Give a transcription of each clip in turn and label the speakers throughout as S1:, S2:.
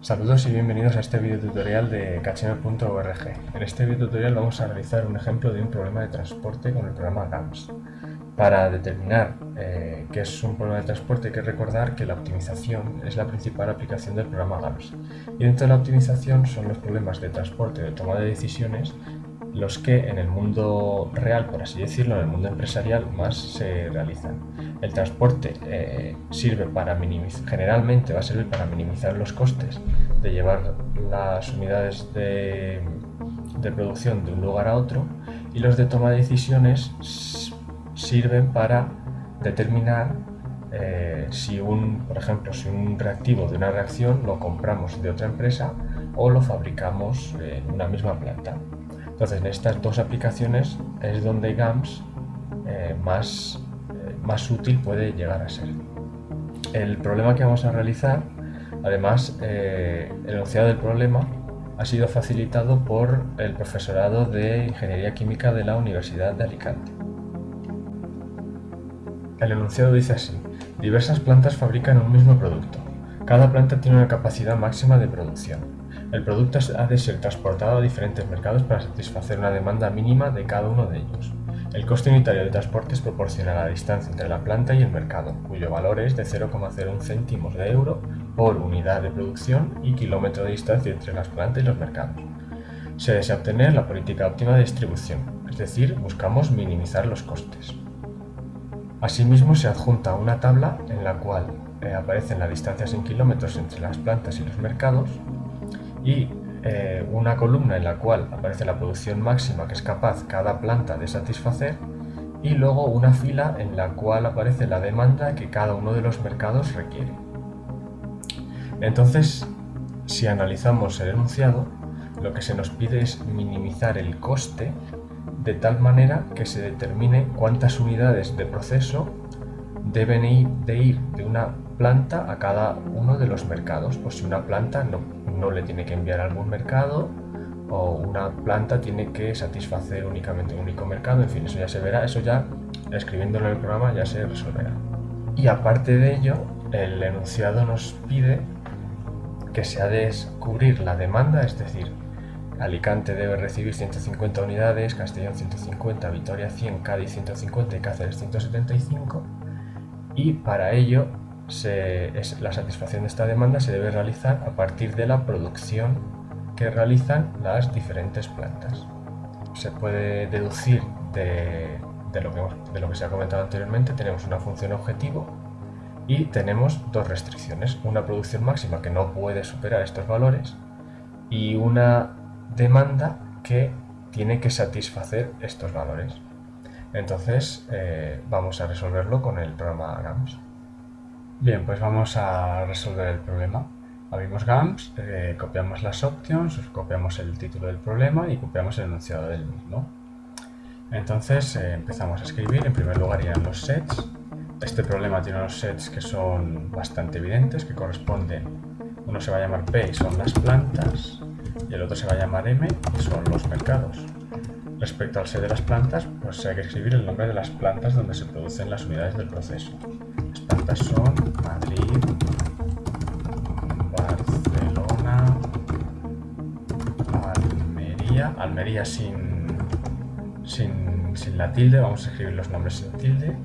S1: Saludos y bienvenidos a este video tutorial de kacheme.org. En este video tutorial vamos a realizar un ejemplo de un problema de transporte con el programa GAMS. Para determinar eh, qué es un problema de transporte hay que recordar que la optimización es la principal aplicación del programa GAMS. Y dentro de la optimización son los problemas de transporte de toma de decisiones los que en el mundo real, por así decirlo, en el mundo empresarial más se realizan. El transporte eh, sirve para minimizar, generalmente va a servir para minimizar los costes de llevar las unidades de, producción de un lugar a otro y los de toma de decisiones sirven para determinar eh, si un, por ejemplo, si un reactivo de una reacción lo compramos de otra empresa o lo fabricamos en una misma planta. Entonces, en estas dos aplicaciones es donde GAMS eh, más, eh, más útil puede llegar a ser. El problema que vamos a realizar, además, eh, el enunciado del problema ha sido facilitado por el profesorado de Ingeniería Química de la Universidad de Alicante. El enunciado dice así, diversas plantas fabrican un mismo producto. Cada planta tiene una capacidad máxima de producción. El producto ha de ser transportado a diferentes mercados para satisfacer una demanda mínima de cada uno de ellos. El coste unitario de transporte es proporcional a la distancia entre la planta y el mercado, cuyo valor es de 0,01 céntimos de euro por unidad de producción y kilómetro de distancia entre las plantas y los mercados. Se desea obtener la política óptima de distribución, es decir, buscamos minimizar los costes. Asimismo, se adjunta una tabla en la cual eh, aparecen las distancias en kilómetros entre las plantas y los mercados, y eh, una columna en la cual aparece la producción máxima que es capaz cada planta de satisfacer y luego una fila en la cual aparece la demanda que cada uno de los mercados requiere. Entonces, si analizamos el enunciado, lo que se nos pide es minimizar el coste de tal manera que se determine cuántas unidades de proceso deben ir de, ir de una planta a cada uno de los mercados. Pues si una planta no, no le tiene que enviar a algún mercado o una planta tiene que satisfacer únicamente un único mercado, en fin, eso ya se verá, eso ya escribiéndolo en el programa ya se resolverá. Y aparte de ello, el enunciado nos pide que se ha de descubrir la demanda, es decir, Alicante debe recibir 150 unidades, Castellón 150, Vitoria 100, Cádiz 150 y Cáceres 175 y para ello la satisfacción de esta demanda se debe realizar a partir de la producción que realizan las diferentes plantas. Se puede deducir de, lo, que, de lo que se ha comentado anteriormente, tenemos una función objetivo y tenemos dos restricciones, una producción máxima que no puede superar estos valores y una demanda que tiene que satisfacer estos valores. Entonces eh, vamos a resolverlo con el programa GAMS. Bien, pues vamos a resolver el problema. Abrimos GAMS, eh, copiamos las options, copiamos el título del problema y copiamos el enunciado del mismo. Entonces eh, empezamos a escribir, en primer lugar irán los sets. Este problema tiene unos sets que son bastante evidentes, que corresponden, uno se va a llamar P y son las plantas, y el otro se va a llamar M y son los mercados. Respecto al set de las plantas, pues hay que escribir el nombre de las plantas donde se producen las unidades del proceso son Madrid, Barcelona, Almería, Almería sin, sin, sin la tilde, vamos a escribir los nombres sin tilde,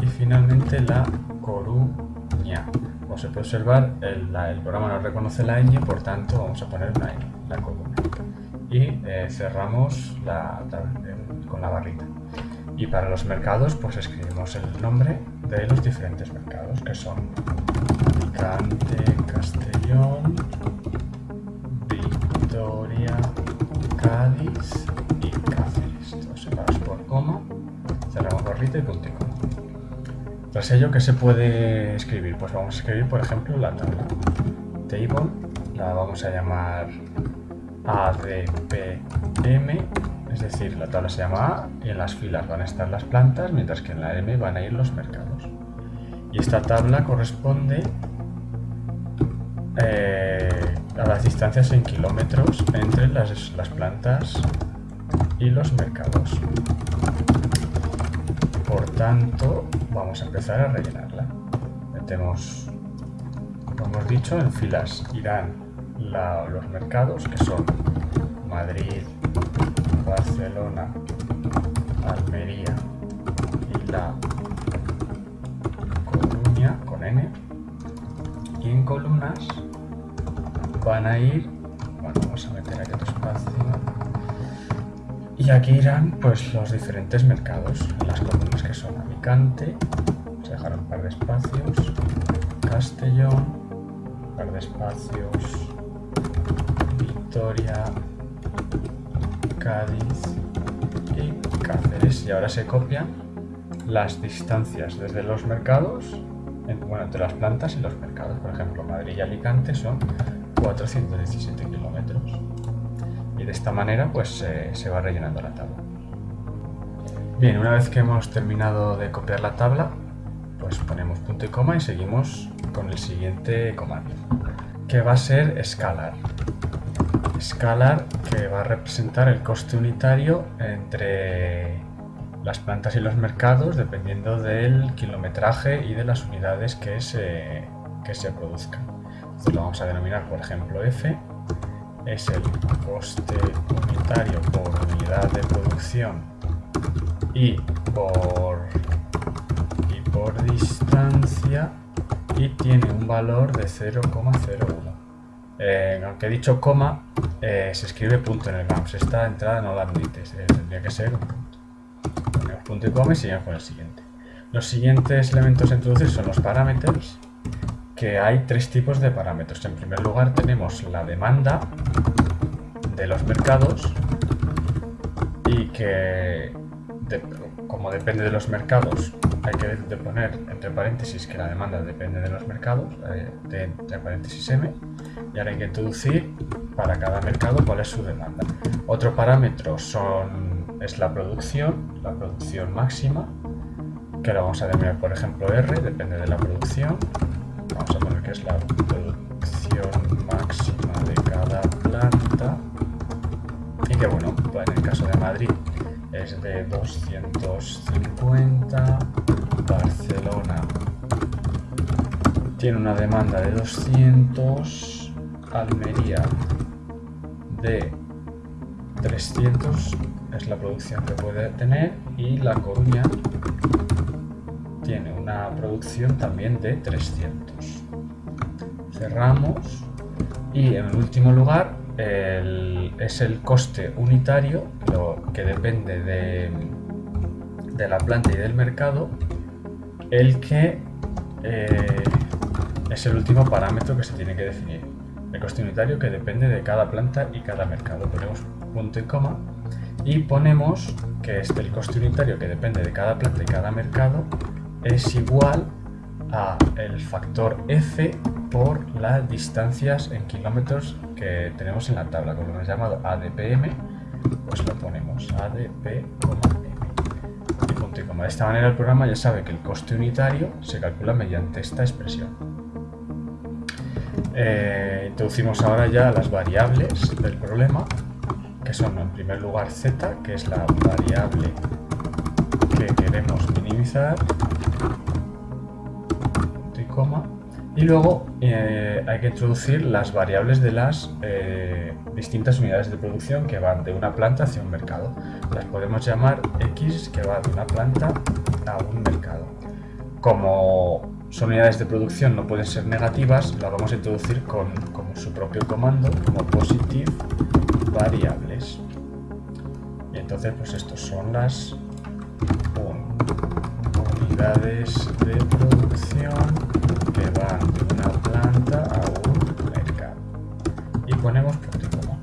S1: y finalmente La Coruña. Como se puede observar, el, el, programa no reconoce la ñ, por tanto vamos a poner una ñ, La Coruña. Y eh, cerramos la, con la barrita. Y para los mercados, pues escribimos el nombre de los diferentes mercados, que son Alicante, Castellón, Victoria, Cádiz y Cáceres. Todos separados por coma, cerramos barrita y punto Tras ello, ¿qué se puede escribir? Pues vamos a escribir, por ejemplo, la tabla. Table, la vamos a llamar ADPM es decir, la tabla se llama A y en las filas van a estar las plantas, mientras que en la M van a ir los mercados. Y esta tabla corresponde eh, a las distancias en kilómetros entre las, las plantas y los mercados. Por tanto, vamos a empezar a rellenarla. Metemos Como hemos dicho, en filas irán los mercados que son Madrid, Barcelona, Almería van a ir, bueno, vamos a meter aquí otro espacio. Y aquí irán pues los diferentes mercados, las columnas que son Alicante, vamos a dejar un par de espacios, Castellón, un par de espacios, Victoria, Cádiz y Cáceres. Y ahora se copian las distancias desde los mercados, bueno, entre las plantas y los mercados. Por ejemplo, Madrid y Alicante son 417 kilómetros. Y de esta manera pues se va rellenando la tabla. Bien, una vez que hemos terminado de copiar la tabla, pues ponemos punto y coma y seguimos con el siguiente comando, que va a ser scalar. Scalar que va a representar el coste unitario entre las plantas y los mercados dependiendo del kilometraje y de las unidades que se, que se produzcan. Lo vamos a denominar, por ejemplo, F es el coste unitario por unidad de producción y por, y por distancia y tiene un valor de 0,01. Eh, aunque he dicho coma, eh, se escribe punto en el GAMS. Esta entrada no la admite, tendría que ser un punto. Ponemos punto y coma y seguimos con el siguiente. Los siguientes elementos a introducir son los parámetros, que hay tres tipos de parámetros. En primer lugar tenemos la demanda de los mercados y que como depende de los mercados hay que poner entre paréntesis que la demanda depende de los mercados, eh, de, entre paréntesis M, y ahora hay que introducir para cada mercado cuál es su demanda. Otro parámetro son, es la producción, la producción máxima, que la vamos a denominar por ejemplo R, depende de la producción. Es la producción máxima de cada planta. Y que bueno, en el caso de Madrid es de 250, Barcelona tiene una demanda de 200, Almería de 300 es la producción que puede tener y La Coruña tiene una producción también de 300. Cerramos y en último lugar es el coste unitario, lo que depende de, de, la planta y del mercado, el que eh, es el último parámetro que se tiene que definir. El coste unitario que depende de cada planta y cada mercado. Ponemos punto y coma y ponemos que este, el coste unitario que depende de cada planta y cada mercado es igual a el factor F por las distancias en kilómetros que tenemos en la tabla, como hemos llamado ADPM, pues lo ponemos ADP, punto coma. De esta manera el programa ya sabe que el coste unitario se calcula mediante esta expresión. Eh, introducimos ahora ya las variables del problema, que son en primer lugar z, que es la variable que queremos minimizar, y luego eh, hay que introducir las variables de las eh, distintas unidades de producción que van de una planta hacia un mercado. Las podemos llamar X que va de una planta a un mercado. Como son unidades de producción no pueden ser negativas, las vamos a introducir con, su propio comando como positive variables. Y entonces pues estos son las unidades de producción que van de una planta a un mercado. Y ponemos punto y coma.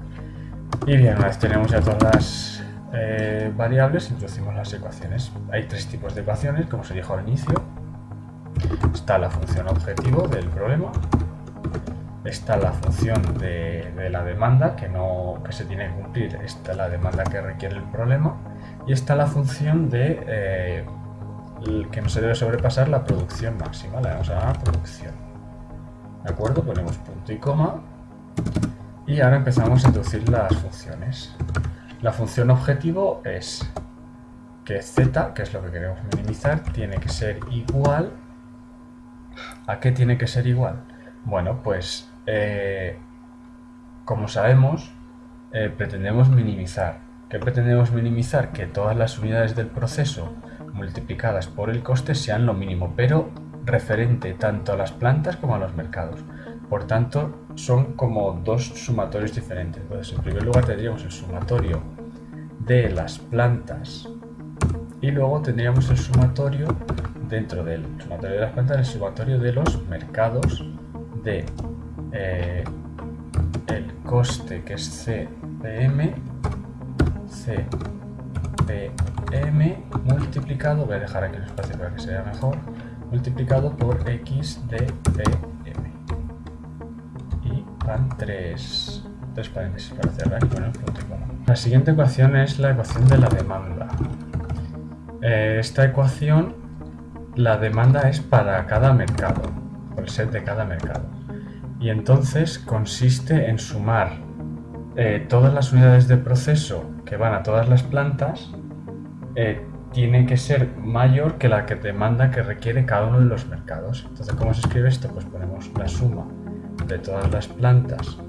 S1: Y bien, una vez tenemos ya todas las eh, variables, introducimos las ecuaciones. Hay tres tipos de ecuaciones, como se dijo al inicio. Está la función objetivo del problema, está la función de, la demanda que, no, que se tiene que cumplir, está la demanda que requiere el problema y está la función de eh, que no se debe sobrepasar la producción máxima, la vamos a producción. ¿De acuerdo? Ponemos punto y coma y ahora empezamos a introducir las funciones. La función objetivo es que z, que es lo que queremos minimizar, tiene que ser igual ¿A qué tiene que ser igual? Bueno, pues eh, como sabemos, eh, pretendemos minimizar. ¿Qué pretendemos minimizar? Que todas las unidades del proceso multiplicadas por el coste sean lo mínimo, pero referente tanto a las plantas como a los mercados. Por tanto, son como dos sumatorios diferentes. Entonces, en primer lugar tendríamos el sumatorio de las plantas y luego tendríamos el sumatorio dentro del sumatorio de las plantas, el sumatorio de los mercados de eh, el coste que es CPM, CPM multiplicado, voy a dejar aquí el espacio para que se vea mejor, multiplicado por XDPM. Y van tres, tres paréntesis para cerrar y poner punto y coma. La siguiente ecuación es la ecuación de la demanda. Eh, esta ecuación, la demanda es para cada mercado, por el set de cada mercado. Y entonces consiste en sumar eh, todas las unidades de proceso que van a todas las plantas eh, tiene que ser mayor que la que demanda que requiere cada uno de los mercados. Entonces, ¿cómo se escribe esto? Pues ponemos la suma de todas las plantas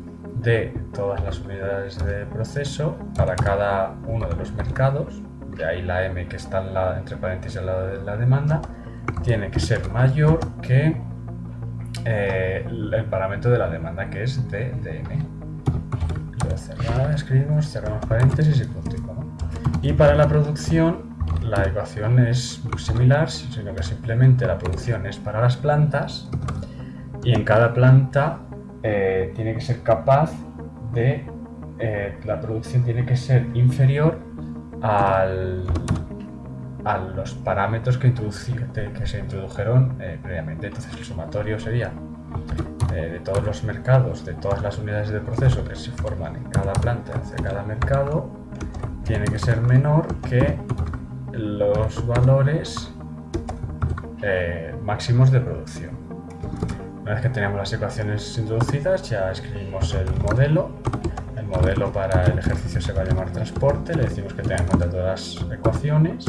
S1: de todas las unidades de proceso para cada uno de los mercados, de ahí la M que está entre paréntesis al lado de la demanda, tiene que ser mayor que eh, el parámetro de la demanda que es DDM. Lo escribimos, cerramos paréntesis y punto y para la producción la ecuación es similar, sino que simplemente la producción es para las plantas y en cada planta eh, tiene que ser capaz de... Eh, la producción tiene que ser inferior al, a los parámetros que, que se introdujeron eh, previamente. Entonces el sumatorio sería de todos los mercados, de todas las unidades de proceso que se forman en cada planta hacia cada mercado, tiene que ser menor que los valores eh, máximos de producción. Una vez que tenemos las ecuaciones introducidas, ya escribimos el modelo. El modelo para el ejercicio se va a llamar transporte. Le decimos que tenga en cuenta todas las ecuaciones,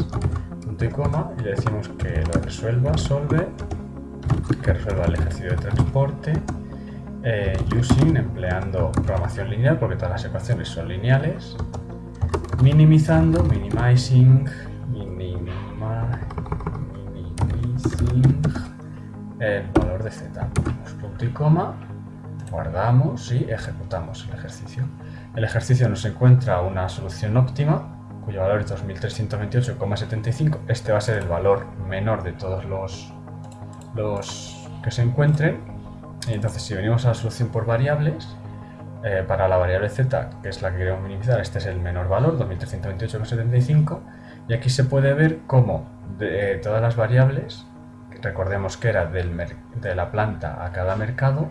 S1: punto y coma, y le decimos que lo resuelva, solve, que resuelva el ejercicio de transporte, eh, using, empleando programación lineal, porque todas las ecuaciones son lineales, minimizando, minimizing, el valor de z. punto y coma, guardamos y ejecutamos el ejercicio. El ejercicio nos encuentra una solución óptima cuyo valor es 2328,75. Este va a ser el valor menor de todos los, los que se encuentren. Entonces si venimos a la solución por variables, eh, para la variable z, que es la que queremos minimizar, este es el menor valor, 2328,75. Y aquí se puede ver cómo de todas las variables recordemos que era del de la planta a cada mercado,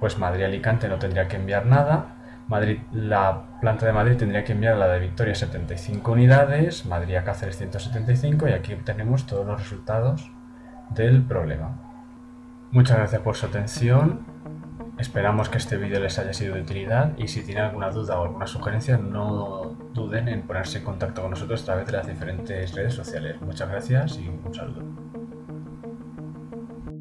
S1: pues Madrid-Alicante no tendría que enviar nada, Madrid, la planta de Madrid tendría que enviar la de Victoria 75 unidades, Madrid a Cáceres 175 y aquí obtenemos todos los resultados del problema. Muchas gracias por su atención, esperamos que este vídeo les haya sido de utilidad y si tienen alguna duda o alguna sugerencia no duden en ponerse en contacto con nosotros a través de las diferentes redes sociales. Muchas gracias y un saludo.